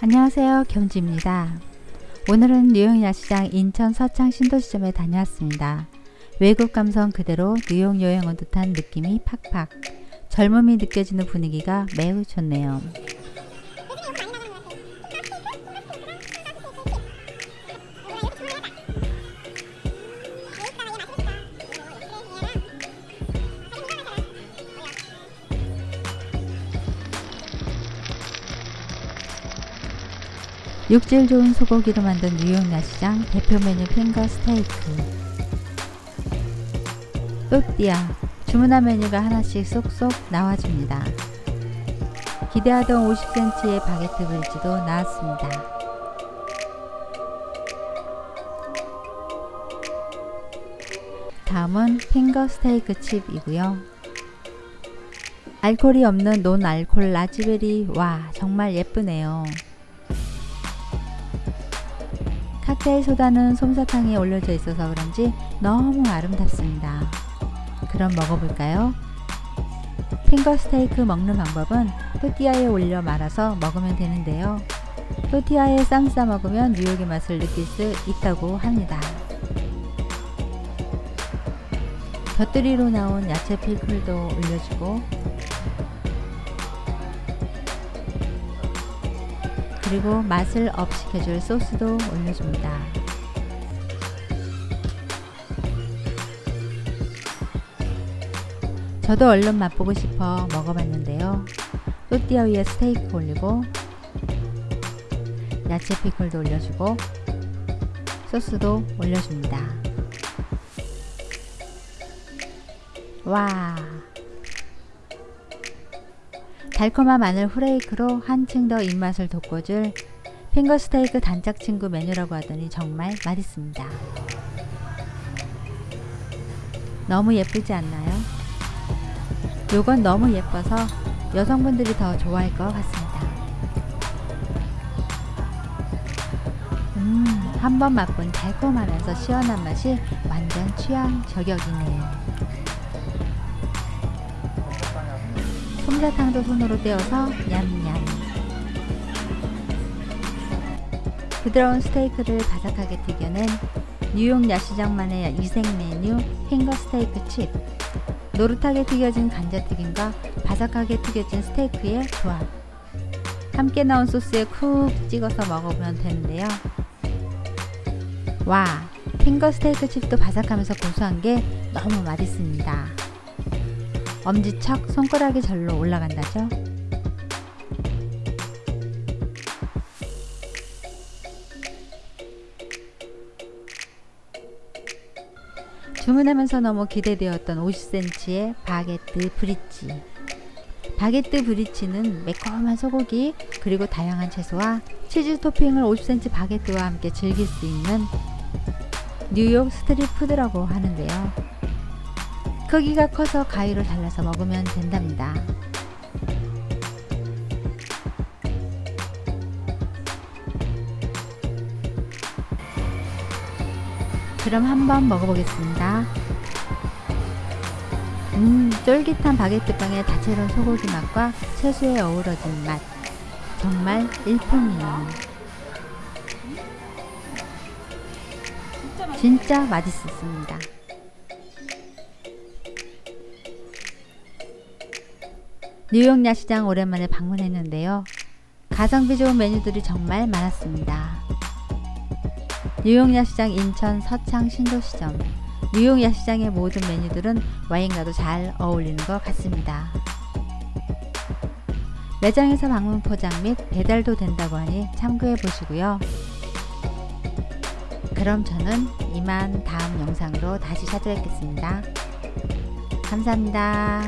안녕하세요 겸지입니다. 오늘은 뉴욕 야시장 인천 서창 신도시점에 다녀왔습니다. 외국 감성 그대로 뉴욕 여행 온 듯한 느낌이 팍팍. 젊음이 느껴지는 분위기가 매우 좋네요 육질 좋은 소고기로 만든 뉴욕 야시장 대표 메뉴 핑거 스테이크 또띠아 주문한 메뉴가 하나씩 쏙쏙 나와줍니다. 기대하던 50cm의 바게트 브릿지도 나왔습니다. 다음은 핑거 스테이크 칩이고요. 알콜이 없는 논 알콜 라즈베리 와 정말 예쁘네요. 칵테일 소다는 솜사탕에 올려져 있어서 그런지 너무 아름답습니다. 그럼 먹어볼까요? 핑거 스테이크 먹는 방법은 또띠아에 올려 말아서 먹으면 되는데요. 또띠아에 쌈 싸 먹으면 뉴욕의 맛을 느낄 수 있다고 합니다. 곁들이로 나온 야채 피클도 올려주고 그리고 맛을 업시켜줄 소스도 올려줍니다. 저도 얼른 맛보고 싶어 먹어봤는데요. 또띠아 위에 스테이크 올리고 야채 피클도 올려주고 소스도 올려줍니다. 와 달콤한 마늘 후레이크로 한층 더 입맛을 돋궈줄 핑거스테이크 단짝 친구 메뉴라고 하더니 정말 맛있습니다. 너무 예쁘지 않나요? 요건 너무 예뻐서 여성분들이 더 좋아할 것 같습니다. 음, 한번 맛본 달콤하면서 시원한 맛이 완전 취향 저격이네요. 솜사탕도 손으로 떼어서 냠냠. 부드러운 스테이크를 바삭하게 튀겨낸 뉴욕 야시장만의 위생 메뉴 핑거 스테이크 칩. 노릇하게 튀겨진 감자튀김과 바삭하게 튀겨진 스테이크의 조합. 함께 나온 소스에 쿡 찍어서 먹어보면 되는데요. 와 핑거 스테이크 칩도 바삭하면서 고소한 게 너무 맛있습니다 엄지척 손가락이 절로 올라간다죠. 주문하면서 너무 기대되었던 50cm의 바게트 브릿지 바게트 브릿지는 매콤한 소고기 그리고 다양한 채소와 치즈 토핑을 50cm 바게트와 함께 즐길 수 있는 뉴욕 스트릿 푸드라고 하는데요. 크기가 커서 가위로 잘라서 먹으면 된답니다. 그럼 한번 먹어보겠습니다. 음, 쫄깃한 바게트빵의 다채로운 소고기 맛과 채소에 어우러진 맛. 정말 일품이에요. 진짜 맛있었습니다. 뉴욕 야시장 오랜만에 방문했는데요. 가성비 좋은 메뉴들이 정말 많았습니다. 뉴욕 야시장 인천 서창 신도시점 뉴욕 야시장의 모든 메뉴들은 와인과도 잘 어울리는 것 같습니다. 매장에서 방문 포장 및 배달도 된다고 하니 참고해 보시고요. 그럼 저는 이만 다음 영상으로 다시 찾아뵙겠습니다. 감사합니다.